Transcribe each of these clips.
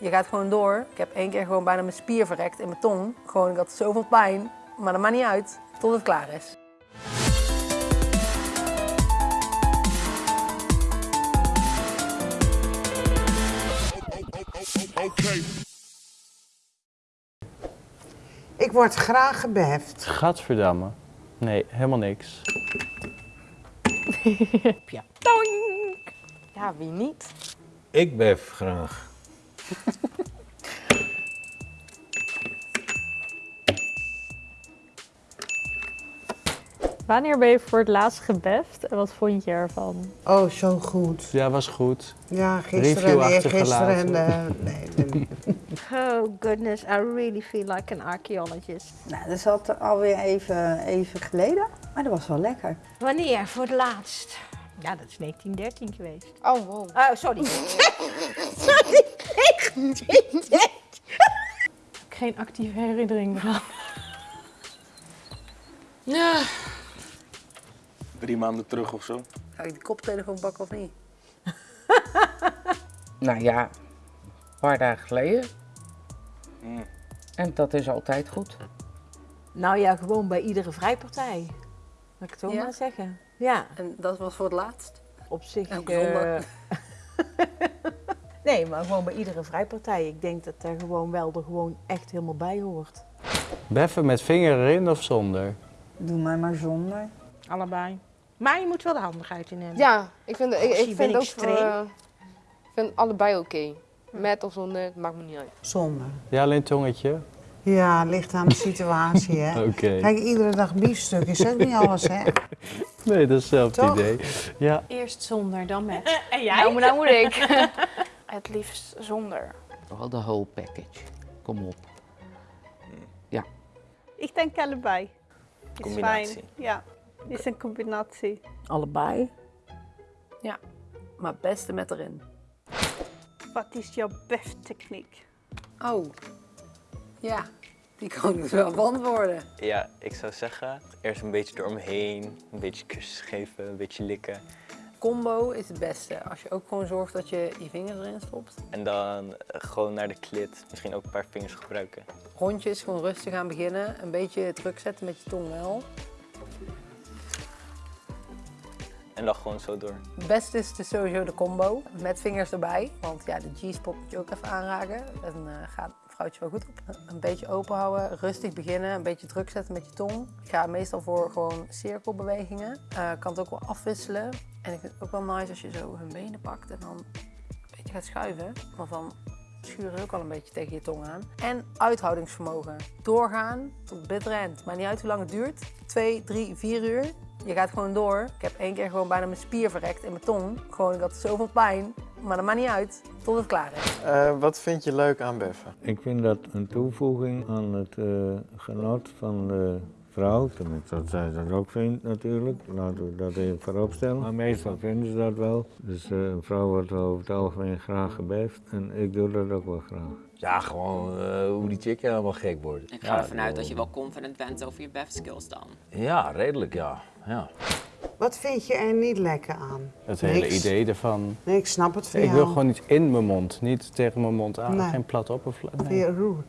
Je gaat gewoon door. Ik heb één keer gewoon bijna mijn spier verrekt in mijn tong. Gewoon, ik had zoveel pijn, maar dat maakt niet uit tot het klaar is. Ik word graag gebeft. Gadverdamme. Nee, helemaal niks. Ja, wie niet? Ik bef graag. Wanneer ben je voor het laatst gebeft en wat vond je ervan? Oh, zo goed. Ja, was goed. Ja, gisteren Review en eergisteren. En, eh, nee, nee, nee. Oh goodness, I really feel like an archaeologist. Nou, dat is al alweer even, even geleden, maar dat was wel lekker. Wanneer voor het laatst? Ja, dat is 1913 geweest. Oh, wow. Oh, sorry. sorry, 1913. Geen actieve herinnering eraan. Ja. Drie maanden terug of zo. Ga ik die koptelefoon pakken of niet? Nou ja, een paar dagen geleden. Mm. En dat is altijd goed. Nou ja, gewoon bij iedere vrijpartij. Laat ik het zo Ja? maar zeggen. Ja, En dat was voor het laatst? op zich... Elke eh, zondag. nee, maar gewoon bij iedere vrijpartij. Ik denk dat er gewoon wel er gewoon echt helemaal bij hoort. Beffen met vinger erin of zonder? Doe mij maar zonder. Allebei. Maar je moet wel de handigheid in hebben. Ja, ik vind, ik, ik vind ik ook streng? eh, ik vind allebei oké. Met of zonder, het maakt me niet uit. Zonder. Ja, alleen tongetje? Ja, ligt aan de situatie, hè. Oké. Kijk, iedere dag biefstuk is ook niet alles, hè. Nee, dat is hetzelfde Toch? idee. Ja. Eerst zonder, dan met. En jij? Nou, maar nou moet ik. Het liefst zonder. Wel de whole package. Kom op. Ik denk allebei. Is Combinatie. fijn. Ja, is een combinatie. Allebei. Maar het beste met erin. Wat is jouw beftechniek? Oh, ja, die kan ik dus wel beantwoorden. Ja, ik zou zeggen, eerst een beetje door me heen, een beetje kusjes geven, een beetje likken. Combo is het beste. Als je ook gewoon zorgt dat je je vingers erin stopt. En dan eh, gewoon naar de klit, misschien ook een paar vingers gebruiken. Rondjes, gewoon rustig aan beginnen. Een beetje druk zetten met je tong wel. En dan gewoon zo door. Het beste is dus sowieso de combo met vingers erbij. Want ja, de G-spot moet je ook even aanraken. En eh gaat een vrouwtje wel goed op. Een beetje open houden, rustig beginnen, een beetje druk zetten met je tong. Ik ga meestal voor gewoon cirkelbewegingen. Eh kan het ook wel afwisselen. En ik vind het ook wel nice als je zo hun benen pakt en dan een beetje gaat schuiven. Want dan schuren ze ook al een beetje tegen je tong aan. En uithoudingsvermogen. Doorgaan tot bitter end. Maar niet uit hoe lang het duurt. Twee, drie, vier uur. Je gaat gewoon door. Ik heb één keer gewoon bijna mijn spier verrekt in mijn tong. Gewoon, ik had zoveel pijn. Maar dat maakt niet uit tot het klaar is. Eh, wat vind je leuk aan beffen? Ik vind dat een toevoeging aan het eh, genot van de vrouw. Tenminste, dat zij dat ook vindt natuurlijk. Laten we dat even voorop stellen. Maar meestal vinden ze dat wel. Dus eh, een vrouw wordt over het algemeen graag gebeft. En ik doe dat ook wel graag. Ja, gewoon eh, hoe die chick helemaal gek wordt. Ik ga ervan uit dat je wel confident bent over je bef skills dan. Ja, redelijk ja. ja. Wat vind je er niet lekker aan? Het hele idee ervan. Nee, ik snap het van Ik jou. wil gewoon iets in mijn mond, niet tegen mijn mond aan. Nee. Geen plat oppervlak. Vind Nee. je roer?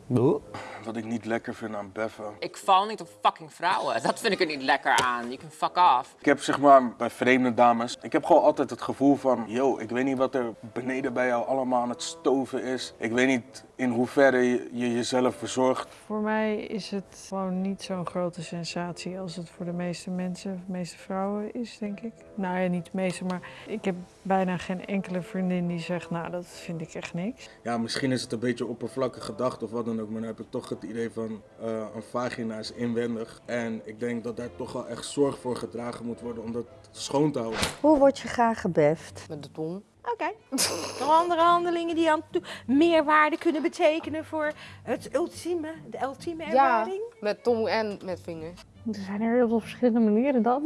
Wat ik niet lekker vind aan beffen. Ik val niet op fucking vrouwen. Dat vind ik er niet lekker aan. You can fuck off. Ik heb zeg maar bij vreemde dames, ik heb gewoon altijd het gevoel van, yo, ik weet niet wat er beneden bij jou allemaal aan het stoven is. Ik weet niet in hoeverre je, je jezelf verzorgt. Voor mij is het gewoon niet zo'n grote sensatie als het voor de meeste mensen, de meeste vrouwen is, denk ik. Nou ja, niet de meeste, maar ik heb bijna geen enkele vriendin die zegt, nou, dat vind ik echt niks. Ja, misschien is het een beetje oppervlakkig gedacht of wat dan ook, maar dan heb ik toch het idee van eh, een vagina is inwendig. En ik denk dat daar toch wel echt zorg voor gedragen moet worden om dat schoon te houden. Hoe word je graag gebeft? Met de tong. Oké. Nog andere handelingen die aan toe meerwaarde kunnen betekenen voor het ultieme, de ultieme Ja, ervaring? met tong en met vingers. Er zijn er heel veel verschillende manieren dan.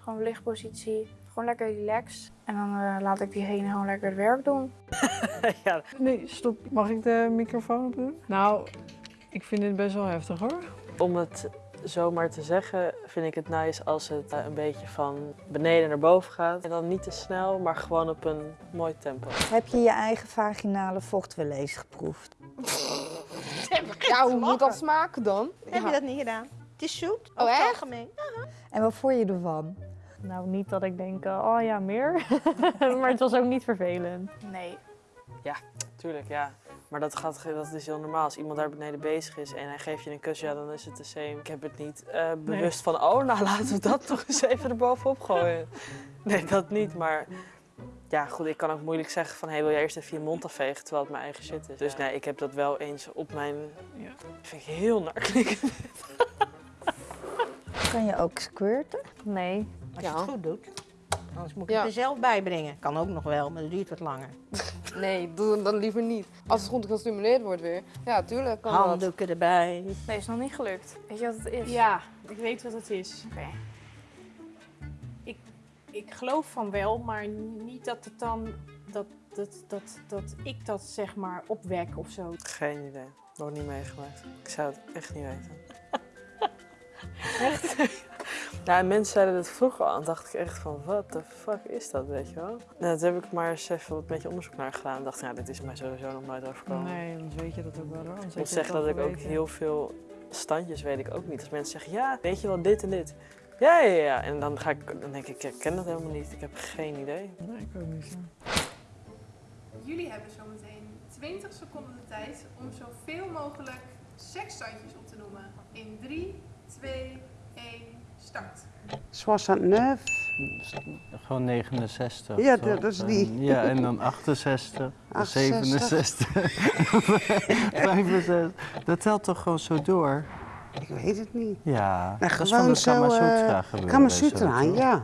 Gewoon lichtpositie, gewoon lekker relaxed. En dan eh, laat ik diegene gewoon lekker het werk doen. ja. Nee, stop. Mag ik de microfoon doen? Nou, ik vind dit best wel heftig hoor. Om het zomaar te zeggen, vind ik het nice als het eh, een beetje van beneden naar boven gaat. En dan niet te snel, maar gewoon op een mooi tempo. Heb je je eigen vaginale vocht wel eens geproefd? Ja, hoe moet dat smaken dan? Heb je dat niet gedaan? Het is zoet. Oh, over het echt? algemeen. En wat vond je ervan? Nou, niet dat ik denk, eh, oh ja, meer. maar het was ook niet vervelend. Nee. Ja, tuurlijk, ja. Maar dat, gaat, dat is heel normaal. Als iemand daar beneden bezig is en hij geeft je een kus, ja, dan is het de same. Ik heb het niet eh, bewust van, oh, nou laten we dat toch eens even erbovenop gooien. Nee, dat niet, maar... Ja, goed, ik kan ook moeilijk zeggen van, hey, wil jij eerst even je mond afvegen terwijl het mijn eigen shit is. Dus nee, ik heb dat wel eens op mijn... Ja. vind ik heel naar klinken. Kan je ook squirten? Nee. Als je het goed doet. Anders moet ik Ja. het er zelf bij brengen. Kan ook nog wel, maar dat duurt wat langer. Nee, doe dan liever niet. Als het goed gestimuleerd wordt weer. Ja, tuurlijk kan dat. Handdoeken erbij. Nee, is nog niet gelukt. Weet je wat het is? Ja, ik weet wat het is. Oké. Ik, ik geloof van wel, maar niet dat het dan dat, dat, dat, dat ik dat zeg maar opwek of zo. Geen idee. Nog niet meegemaakt. Ik zou het echt niet weten. Echt? Ja, en mensen zeiden dat vroeger al. En dacht ik echt van, wat de fuck is dat, weet je wel? Nou, toen heb ik maar eens even een beetje onderzoek naar gedaan. En dacht, ja, dit is mij sowieso nog nooit overkomen. Nee, dan weet je dat ook wel. Ik heb moet zeggen dat ik ook heel veel standjes weet ik ook niet. Als mensen zeggen, ja, weet je wel dit en dit. Ja, ja, ja. En dan, ga ik, dan denk ik, ik ken dat helemaal niet. Ik heb geen idee. Nee, ik ook niet. Jullie hebben zometeen 20 seconden de tijd om zoveel mogelijk seksstandjes op te noemen. In 3, 2, 1, start. 69. Gewoon 69. Ja, dat is En- die. Ja, en dan 68, 68. 67, 65. Dat telt toch gewoon zo door? Ik weet het niet. Ja, Nou, dat is van gewoon de zo, Kama eh, Sutra gebeuren. Kama weet je dat Sutra, toch? ja.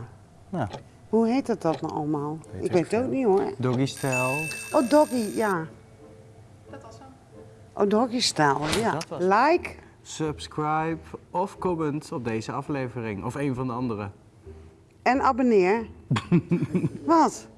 Ja. Hoe heet het dat nou allemaal? Weet ik weet het ook niet hoor. Doggy style. Oh, doggy, ja. Dat was hem. Oh, doggy style, ja. Dat was- Like. Subscribe of comment op deze aflevering. Of een van de andere. En abonneer. Wat?